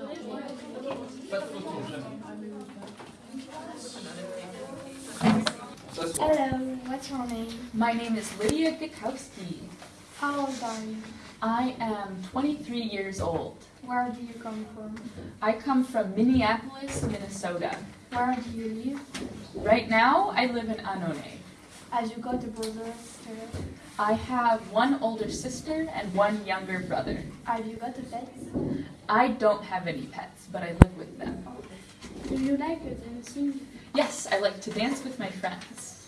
Hello, what's your name? My name is Lydia Gakowski. How old are you? I am 23 years old. Where do you come from? I come from Minneapolis, Minnesota. Where do you live? Right now, I live in Anone. Have you got a brother or sister? I have one older sister and one younger brother. Have you got a pet? I don't have any pets, but I live with them. Do you like dancing? Yes, I like to dance with my friends.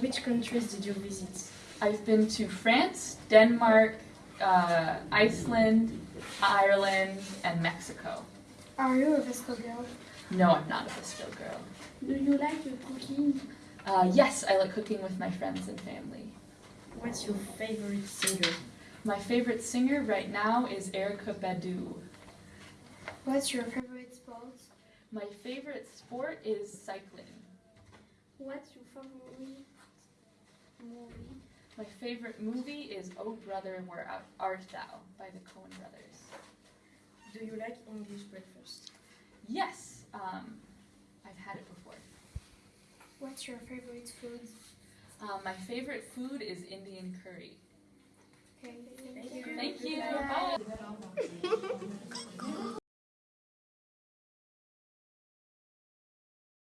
Which countries did you visit? I've been to France, Denmark, uh, Iceland, Ireland, and Mexico. Are you a VSCO girl? No, I'm not a VSCO girl. Do you like cooking? Uh, yes, I like cooking with my friends and family. What's your favorite singer? My favorite singer right now is Erykah Badu. What's your favorite sport? My favorite sport is cycling. What's your favorite movie? My favorite movie is Oh Brother, Where Art Thou by the Coen brothers. Do you like English breakfast? Yes, um, I've had it before. What's your favorite food? Um, my favorite food is Indian curry.